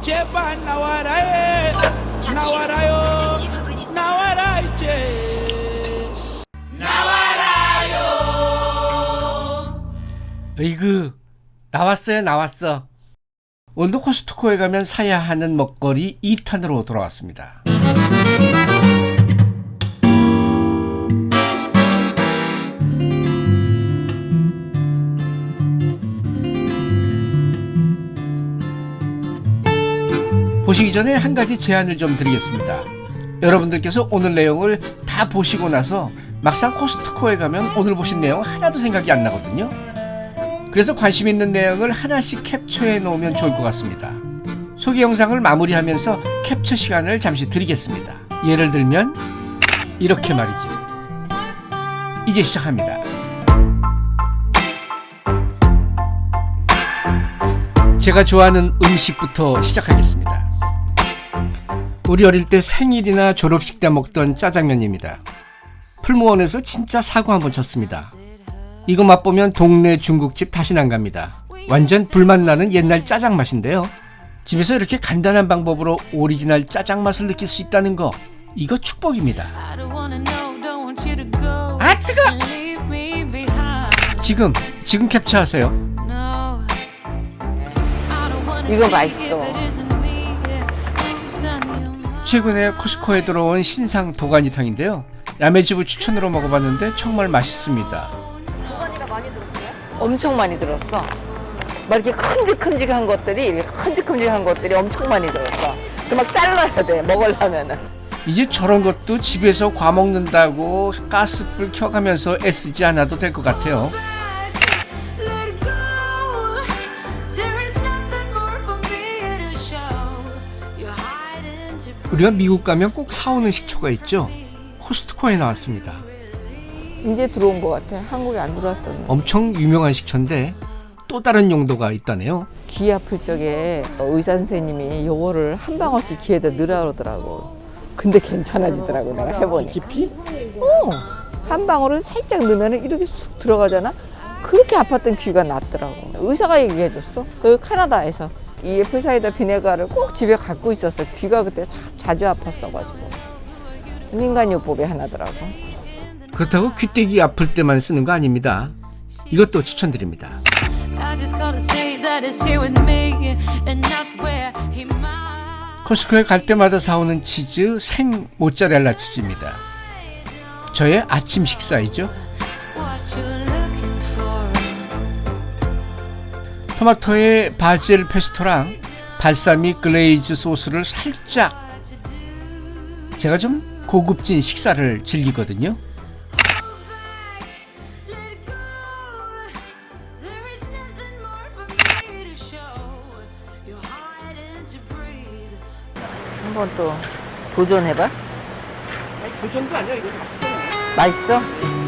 제발 나와라 해 나와라요. 나와라 이제. 으이그 나왔어요 나왔어. 오늘도 코스트코에 가면 사야 하는 먹거리 2탄으로 돌아왔습니다 보시기 전에 한 가지 제안을 좀 드리겠습니다 여러분들께서 오늘 내용을 다 보시고 나서 막상 코스트코에 가면 오늘 보신 내용 하나도 생각이 안 나거든요 그래서 관심 있는 내용을 하나씩 캡처해 놓으면 좋을 것 같습니다. 소개 영상을 마무리하면서 캡처 시간을 잠시 드리겠습니다. 예를 들면 이렇게 말이죠. 이제 시작합니다. 제가 좋아하는 음식부터 시작하겠습니다. 우리 어릴 때 생일이나 졸업식 때 먹던 짜장면입니다. 풀무원에서 진짜 사고 한번 쳤습니다. 이거 맛보면 동네 중국집 다시는 안 갑니다. 완전 불맛 나는 옛날 짜장 맛인데요. 집에서 이렇게 간단한 방법으로 오리지널 짜장 맛을 느낄 수 있다는 거 이거 축복입니다. 아 뜨거! 지금 지금 캡처하세요. 이거 맛있어. 최근에 코스코에 들어온 신상 도가니탕인데요. 야매주부 추천으로 먹어봤는데 정말 맛있습니다. 엄청 많이 들었어. 막 이렇게 큼직큼직한 것들이 이렇게 큼직큼직한 것들이 엄청 많이 들었어. 그막 잘라야 돼 먹으려면은. 이제 저런 것도 집에서 과 먹는다고 가스불 켜가면서 애쓰지 않아도 될 것 같아요. 우리가 미국 가면 꼭 사오는 식초가 있죠. 코스트코에 나왔습니다. 이제 들어온 것 같아. 한국에 안 들어왔었는데. 엄청 유명한 식초인데 또 다른 용도가 있다네요. 귀 아플 적에 의사 선생님이 요거를 한 방울씩 귀에다 넣으라 그러더라고. 근데 괜찮아지더라고 내가 해보니. 깊이? 어. 한 방울을 살짝 넣으면 이렇게 쑥 들어가잖아. 그렇게 아팠던 귀가 낫더라고. 의사가 얘기해줬어. 그 카나다에서 이 애플 사이다 비네가를 꼭 집에 갖고 있었어. 귀가 그때 자, 자주 아팠어가지고. 민간요법의 하나더라고. 그렇다고 귀때기 아플 때만 쓰는 거 아닙니다. 이것도 추천드립니다. 코스코에 갈 때마다 사오는 치즈 생 모짜렐라 치즈입니다. 저의 아침 식사이죠. 토마토에 바질 페스토랑 balsamic glaze 소스를 살짝 제가 좀 고급진 식사를 즐기거든요. 한번 또 도전해봐. 도전도 아니야 이거 맛있어.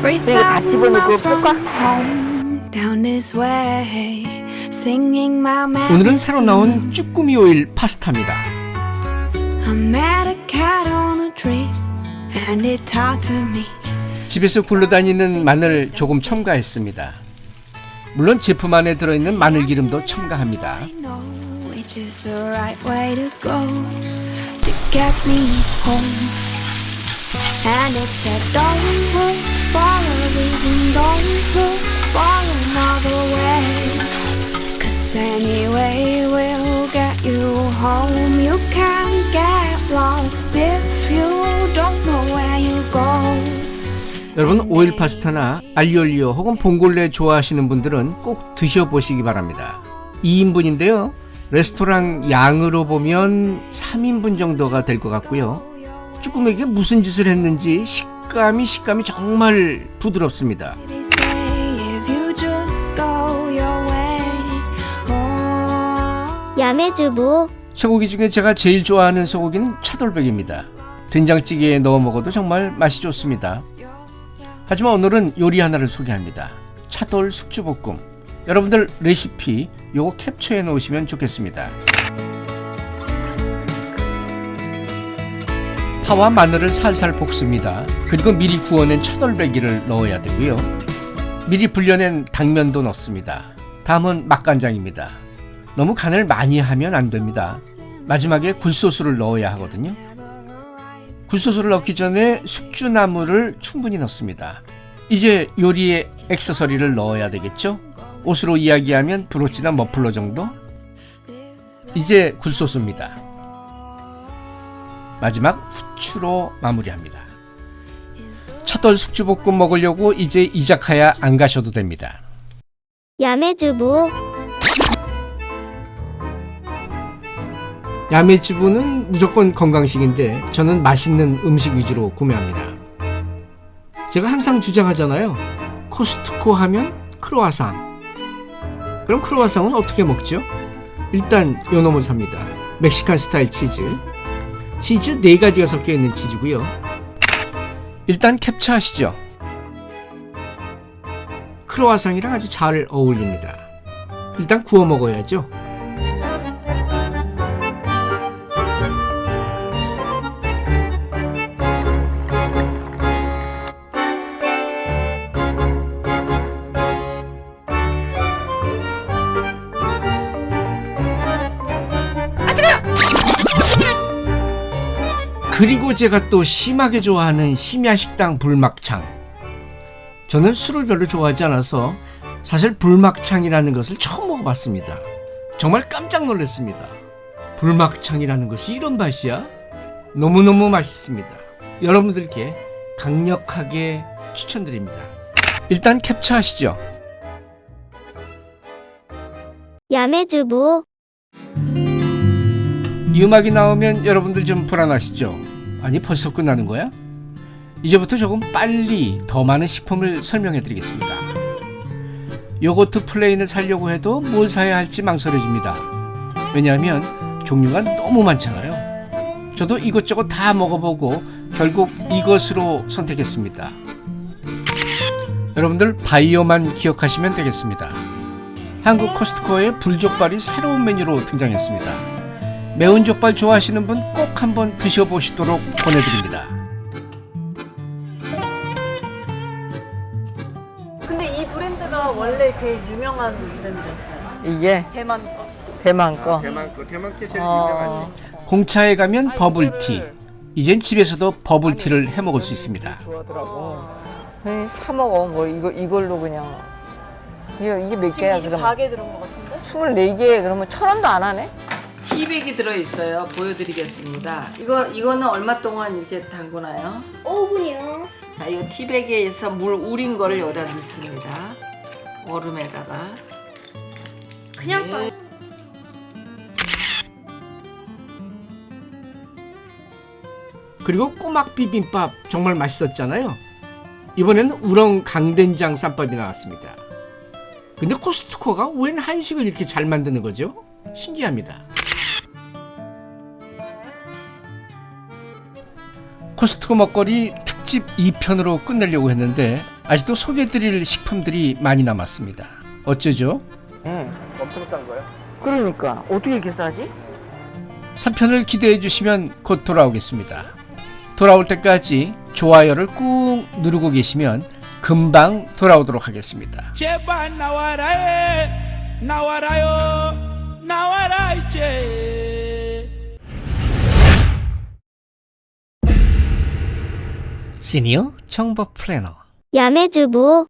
맛있어? 이거 다 집어넣고 볶아? 오늘은 새로 나온 쭈꾸미 오일 파스타입니다. 집에서 굴러다니는 마늘 조금 첨가했습니다. 물론 제품 안에 들어있는 마늘 기름도 첨가합니다. Anyway, we'll get you home. You can't get lost if you don't know where you go. 여러분 오일 파스타나 알리올리오 혹은 봉골레 좋아하시는 분들은 꼭 드셔보시기 바랍니다. 2인분인데요. 레스토랑 양으로 보면 3인분 정도가 될 것 같고요. 쭈꾸미에게 무슨 짓을 했는지 식감이 식감이 정말 부드럽습니다. 야매주부 소고기 중에 제가 제일 좋아하는 소고기는 차돌백입니다. 된장찌개에 넣어 먹어도 정말 맛이 좋습니다. 하지만 오늘은 요리 하나를 소개합니다. 차돌 숙주볶음. 여러분들 레시피 요거 캡처해 놓으시면 좋겠습니다. 파와 마늘을 살살 볶습니다. 그리고 미리 구워낸 차돌배기를 넣어야 되고요. 미리 불려낸 당면도 넣습니다. 다음은 맛간장입니다. 너무 간을 많이 하면 안 됩니다. 마지막에 굴소스를 넣어야 하거든요. 굴소스를 넣기 전에 숙주나물을 충분히 넣습니다. 이제 요리에 액세서리를 넣어야 되겠죠? 옷으로 이야기하면 브로치나 머플러 정도? 이제 굴소스입니다. 마지막 후추로 마무리합니다. 첫돌 숙주볶음 먹으려고 이제 이자카야 안 가셔도 됩니다. 야매주부 야매주부는 무조건 건강식인데 저는 맛있는 음식 위주로 구매합니다. 제가 항상 주장하잖아요. 코스트코 하면 크로아상. 그럼 크로아상은 어떻게 먹죠? 일단 요 놈을 삽니다. 멕시칸 스타일 치즈. 치즈 네 가지가 섞여 있는 치즈고요. 일단 캡처하시죠. 크로아상이랑 아주 잘 어울립니다. 일단 구워 먹어야죠. 그리고 제가 또 심하게 좋아하는 심야식당 불막창. 저는 술을 별로 좋아하지 않아서 사실 불막창이라는 것을 처음 먹어봤습니다. 정말 깜짝 놀랐습니다. 불막창이라는 것이 이런 맛이야? 너무너무 맛있습니다. 여러분들께 강력하게 추천드립니다. 일단 캡처하시죠. 야매주부 이 음악이 나오면 여러분들 좀 불안하시죠? 아니 벌써 끝나는 거야? 이제부터 조금 빨리 더 많은 식품을 설명해 드리겠습니다. 요거트 plain을 사려고 해도 뭘 사야 할지 망설여집니다. 왜냐하면 종류가 너무 많잖아요. 저도 이것저것 다 먹어보고 결국 이것으로 선택했습니다. 여러분들 바이오만 기억하시면 되겠습니다. 한국 코스트코에 불족발이 새로운 메뉴로 등장했습니다. 매운 족발 좋아하시는 분 꼭 한번 드셔보시도록 보내드립니다. 근데 이 브랜드가 원래 제일 유명한 브랜드였어요. 이게 대만 거. 대만 거. 대만 거, 대만 게 제일 어, 공차에 가면 버블티. 이젠 집에서도 버블티를 해 먹을 수 있습니다. 좋아하더라고. 사 먹어. 뭐 이거 이걸로 그냥. 이게 몇 개야 지금 그러면? 24개 들은 것 같은데? 24개 그러면 천 원도 안 하네? 티백이 들어있어요. 보여드리겠습니다. 이거 이거는 얼마 동안 이렇게 담그나요? 5분이요 자, 이 티백에서 물 우린 거를 여기다 넣습니다. 얼음에다가. 그냥 네. 그리고 꼬막 비빔밥 정말 맛있었잖아요. 이번에는 우렁 강된장 쌈밥이 나왔습니다. 근데 코스트코가 웬 한식을 이렇게 잘 만드는 거죠? 신기합니다. 코스트코 먹거리 특집 2편으로 끝내려고 했는데 아직도 소개드릴 식품들이 많이 남았습니다. 어쩌죠? 그러니까 어떻게 이렇게 싸지? 3편을 기대해 주시면 곧 돌아오겠습니다. 돌아올 때까지 좋아요를 꾹 누르고 계시면 금방 돌아오도록 하겠습니다. 제발 나와라 해 나와라요 나와라 이제 시니어 정보 플래너. 야매주부